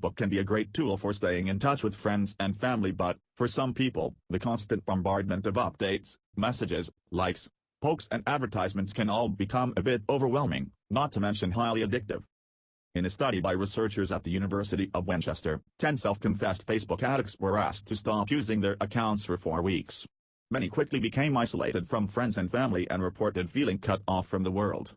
Facebook can be a great tool for staying in touch with friends and family but, for some people, the constant bombardment of updates, messages, likes, pokes and advertisements can all become a bit overwhelming, not to mention highly addictive. In a study by researchers at the University of Winchester, 10 self-confessed Facebook addicts were asked to stop using their accounts for four weeks. Many quickly became isolated from friends and family and reported feeling cut off from the world.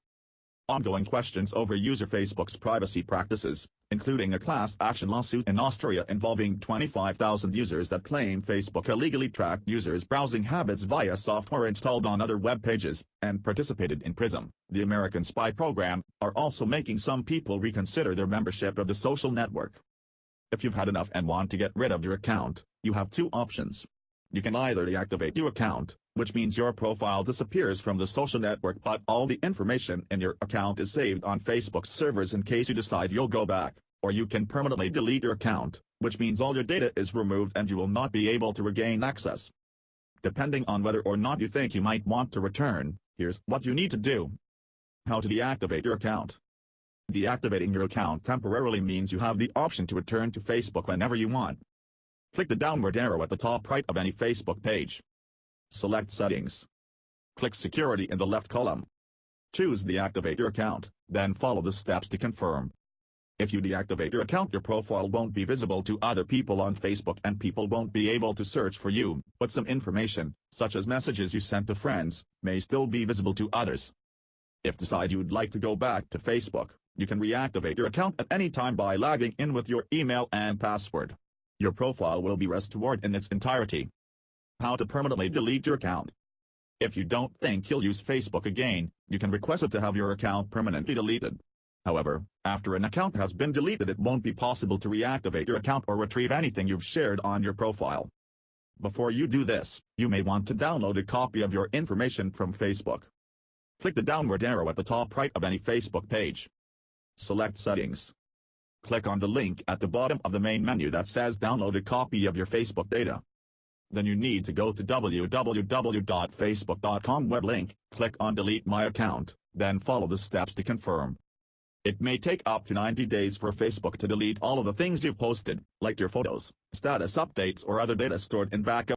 Ongoing questions over user Facebook's privacy practices, including a class action lawsuit in Austria involving 25,000 users that claim Facebook illegally tracked users' browsing habits via software installed on other web pages, and participated in PRISM, the American spy program, are also making some people reconsider their membership of the social network. If you've had enough and want to get rid of your account, you have two options. You can either deactivate your account, which means your profile disappears from the social network but all the information in your account is saved on Facebook's servers in case you decide you'll go back, or you can permanently delete your account, which means all your data is removed and you will not be able to regain access. Depending on whether or not you think you might want to return, here's what you need to do. How to deactivate your account. Deactivating your account temporarily means you have the option to return to Facebook whenever you want. Click the downward arrow at the top right of any Facebook page. Select Settings. Click Security in the left column. Choose Deactivate your account, then follow the steps to confirm. If you deactivate your account your profile won't be visible to other people on Facebook and people won't be able to search for you, but some information, such as messages you sent to friends, may still be visible to others. If decide you'd like to go back to Facebook, you can reactivate your account at any time by logging in with your email and password your profile will be restored in its entirety. How to permanently delete your account. If you don't think you'll use Facebook again, you can request it to have your account permanently deleted. However, after an account has been deleted it won't be possible to reactivate your account or retrieve anything you've shared on your profile. Before you do this, you may want to download a copy of your information from Facebook. Click the downward arrow at the top right of any Facebook page. Select Settings. Click on the link at the bottom of the main menu that says download a copy of your Facebook data. Then you need to go to www.facebook.com web link, click on delete my account, then follow the steps to confirm. It may take up to 90 days for Facebook to delete all of the things you've posted, like your photos, status updates or other data stored in backup